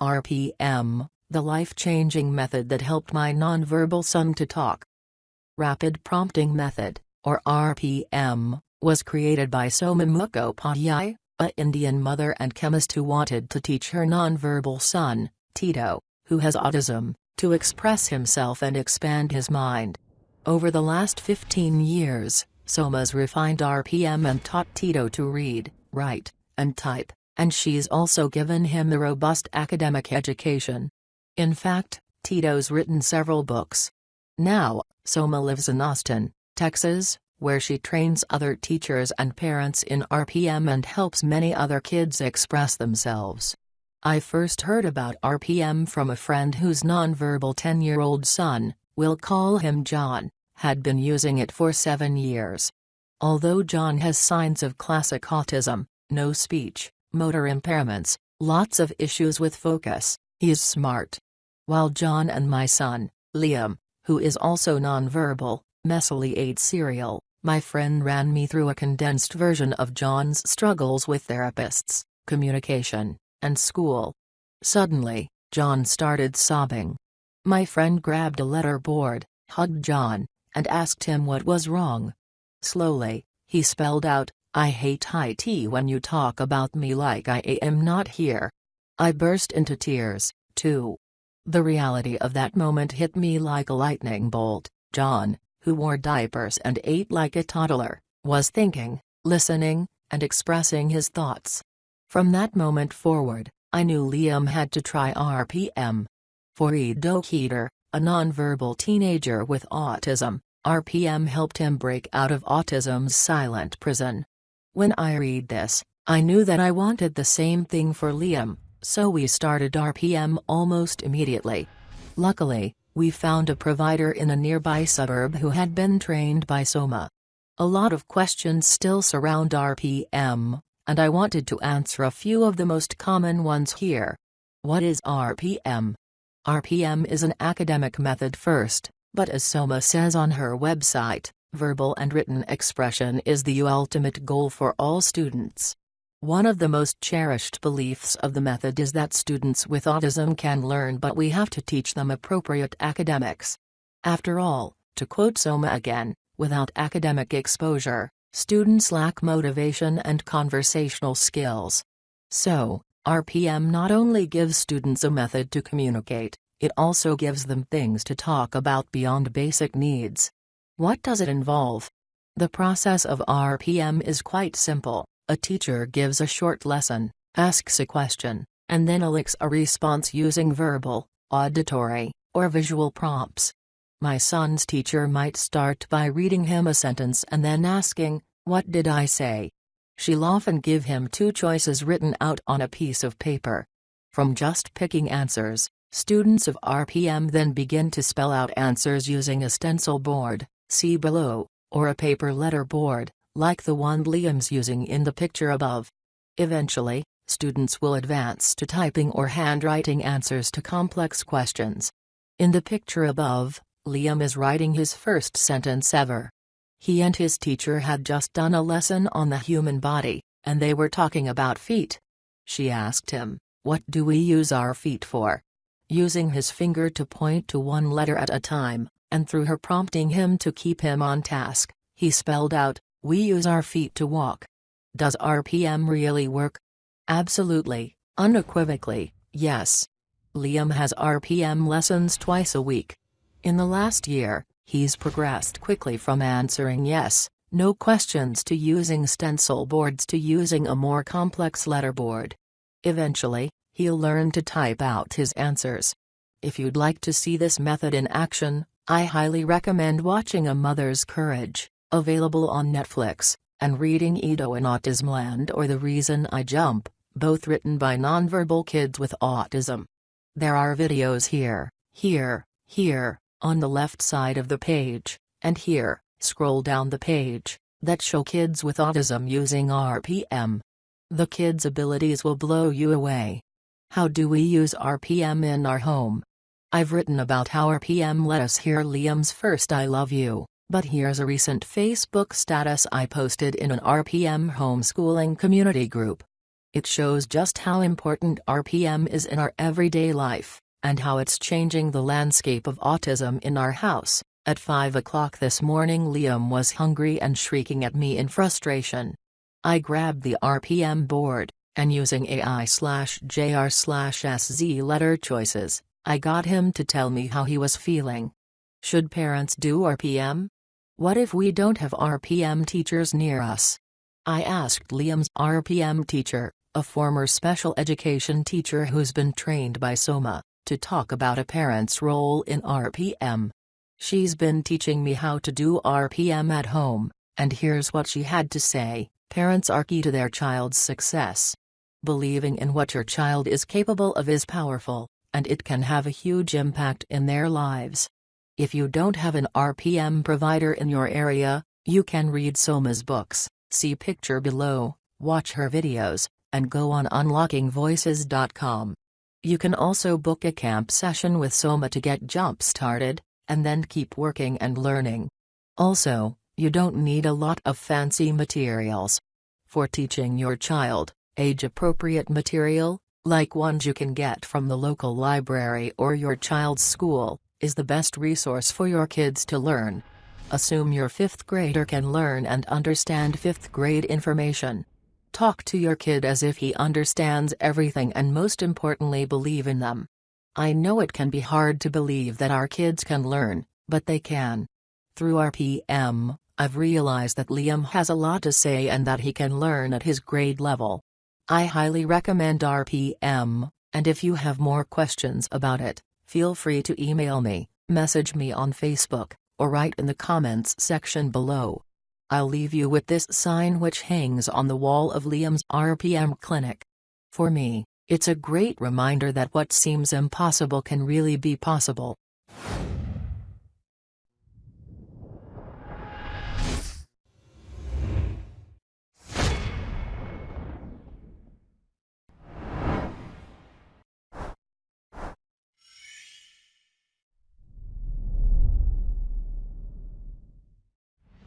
RPM, the life-changing method that helped my nonverbal son to talk. Rapid Prompting Method, or RPM, was created by Soma Mukhopadhyay, a Indian mother and chemist who wanted to teach her nonverbal son, Tito, who has autism, to express himself and expand his mind. Over the last 15 years, Soma's refined RPM and taught Tito to read, write, and type, and she's also given him the robust academic education. In fact, Tito's written several books. Now, Soma lives in Austin, Texas, where she trains other teachers and parents in RPM and helps many other kids express themselves. I first heard about RPM from a friend whose nonverbal 10-year-old son, we'll call him John, had been using it for seven years. Although John has signs of classic autism, no speech, motor impairments, lots of issues with focus, he's smart. While John and my son, Liam, who is also nonverbal, messily ate cereal, my friend ran me through a condensed version of John's struggles with therapists, communication, and school. Suddenly, John started sobbing. My friend grabbed a letter board, hugged John, and asked him what was wrong. Slowly, he spelled out, I hate high tea when you talk about me like I am not here. I burst into tears, too. The reality of that moment hit me like a lightning bolt. John, who wore diapers and ate like a toddler, was thinking, listening, and expressing his thoughts. From that moment forward, I knew Liam had to try RPM. For Ido Kedar, a nonverbal teenager with autism, RPM helped him break out of autism's silent prison. When I read this, I knew that I wanted the same thing for Liam, so we started RPM almost immediately. Luckily, we found a provider in a nearby suburb who had been trained by Soma. A lot of questions still surround RPM, and I wanted to answer a few of the most common ones here. What is RPM? RPM is an academic method first, but as Soma says on her website, verbal and written expression is the ultimate goal for all students. One of the most cherished beliefs of the method is that students with autism can learn but we have to teach them appropriate academics. After all, to quote Soma again, without academic exposure, students lack motivation and conversational skills. So, RPM not only gives students a method to communicate, it also gives them things to talk about beyond basic needs. What does it involve? The process of RPM is quite simple. A teacher gives a short lesson, asks a question, and then elicits a response using verbal, auditory, or visual prompts. My son's teacher might start by reading him a sentence and then asking, What did I say? She'll often give him two choices written out on a piece of paper. From just picking answers, students of RPM then begin to spell out answers using a stencil board, see below, or a paper letter board like the one Liam's using in the picture above. Eventually, students will advance to typing or handwriting answers to complex questions. In the picture above, Liam is writing his first sentence ever. He and his teacher had just done a lesson on the human body, and they were talking about feet. She asked him, What do we use our feet for? Using his finger to point to one letter at a time, and through her prompting him to keep him on task, he spelled out, we use our feet to walk. Does RPM really work? Absolutely, unequivocally, yes. Liam has RPM lessons twice a week. In the last year, he's progressed quickly from answering yes, no questions to using stencil boards to using a more complex letterboard. Eventually, he'll learn to type out his answers. If you'd like to see this method in action, I highly recommend watching A Mother's Courage available on Netflix, and reading Ido in Autism Land or The Reason I Jump, both written by nonverbal kids with autism. There are videos here, here, here, on the left side of the page, and here, scroll down the page, that show kids with autism using RPM. The kids' abilities will blow you away. How do we use RPM in our home? I've written about how RPM let us hear Liam's first I love you. But here's a recent Facebook status I posted in an RPM homeschooling community group. It shows just how important RPM is in our everyday life, and how it's changing the landscape of autism in our house. At 5 o'clock this morning Liam was hungry and shrieking at me in frustration. I grabbed the RPM board, and using AI slash JR slash SZ letter choices, I got him to tell me how he was feeling. Should parents do RPM? What if we don't have RPM teachers near us? I asked Liam's RPM teacher, a former special education teacher who's been trained by SOMA, to talk about a parent's role in RPM. She's been teaching me how to do RPM at home, and here's what she had to say Parents are key to their child's success. Believing in what your child is capable of is powerful, and it can have a huge impact in their lives. If you don't have an RPM provider in your area, you can read Soma's books, see picture below, watch her videos, and go on unlockingvoices.com. You can also book a camp session with Soma to get jump started, and then keep working and learning. Also, you don't need a lot of fancy materials. For teaching your child, age-appropriate material, like ones you can get from the local library or your child's school, is the best resource for your kids to learn. Assume your 5th grader can learn and understand 5th grade information. Talk to your kid as if he understands everything and most importantly believe in them. I know it can be hard to believe that our kids can learn, but they can. Through RPM, I've realized that Liam has a lot to say and that he can learn at his grade level. I highly recommend RPM, and if you have more questions about it, feel free to email me, message me on Facebook, or write in the comments section below. I'll leave you with this sign which hangs on the wall of Liam's RPM clinic. For me, it's a great reminder that what seems impossible can really be possible.